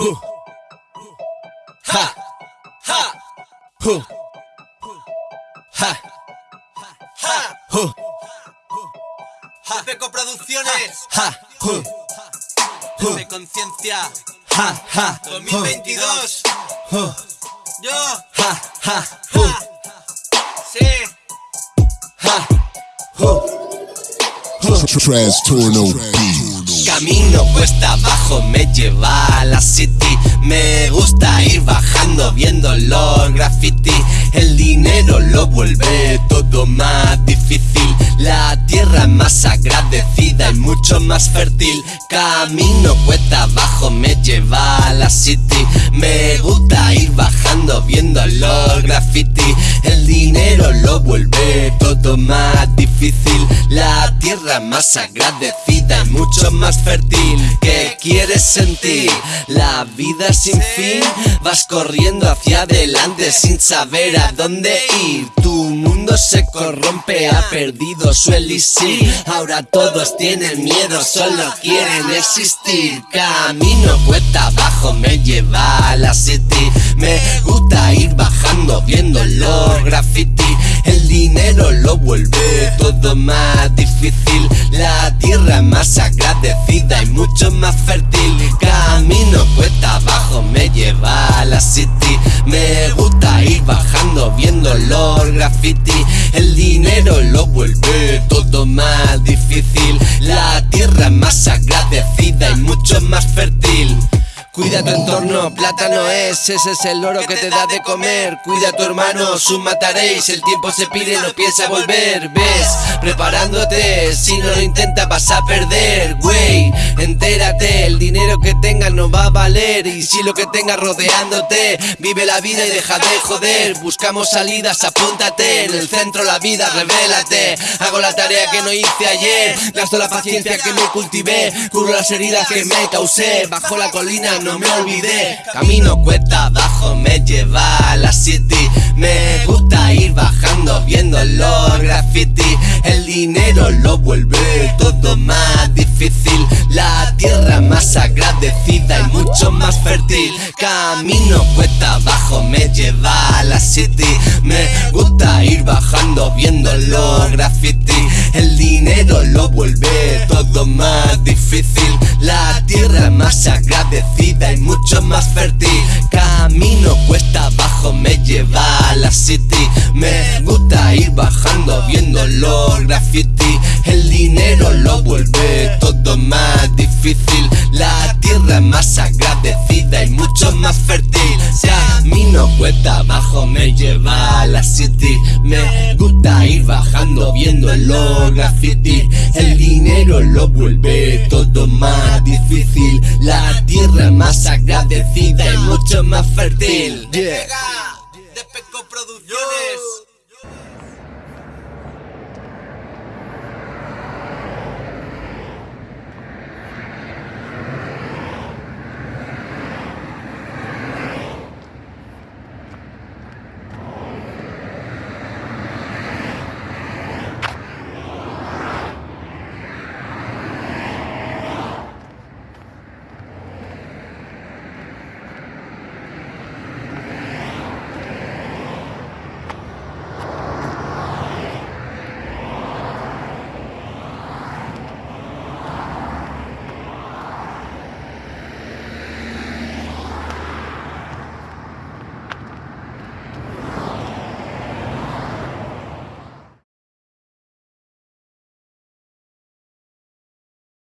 Huh. Ha. Ha. Producciones. Ha. De conciencia. 2022. Yo. Ha. Sí. Ha. Huh. Camino cuesta abajo me lleva a la city. Me gusta ir bajando viendo los graffiti. El dinero lo vuelve todo más difícil. La tierra más agradecida y mucho más fértil. Camino cuesta abajo me lleva a la city. Me gusta ir bajando viendo los graffiti. El dinero lo vuelve todo más difícil La tierra más agradecida y mucho más fértil. ¿Qué quieres sentir? La vida sin fin. Vas corriendo hacia adelante sin saber a dónde ir. Tu mundo se corrompe, ha perdido su elixir. Ahora todos tienen miedo, solo quieren existir. Camino cuesta abajo, me lleva a la city. Me gusta ir bajando La tierra más agradecida y mucho más fértil. Camino cuesta abajo, me lleva a la city. Me gusta ir bajando viendo los graffiti Cuida tu entorno, plátano es, ese es el oro que te da de comer. Cuida a tu hermano, su mataréis, el tiempo se pide, no piensa volver. ¿Ves? Preparándote, si no lo intentas vas a perder. Güey, entérate, el dinero que tengas no va a valer. Y si lo que tengas rodeándote, vive la vida y deja de joder. Buscamos salidas, apúntate, en el centro la vida, revélate. Hago la tarea que no hice ayer, gasto la paciencia que me cultivé. Curo las heridas que me causé, bajo la colina no me olvidé. Camino cuesta abajo, me lleva a la city. Me gusta ir bajando viendo los graffiti. El dinero lo vuelve todo más difícil. La tierra más agradecida y mucho más fértil. Camino cuesta abajo, me lleva a la city. Me gusta ir bajando viendo más fértil. Camino cuesta abajo, me lleva a la city. Me gusta ir bajando viendo los graffiti. El dinero lo vuelve todo más difícil. La tierra más agradecida y mucho más fértil cuesta abajo, me lleva a la city. Me gusta ir bajando viendo los graffiti. El dinero lo vuelve todo más difícil. La tierra más agradecida y mucho más fértil. Producciones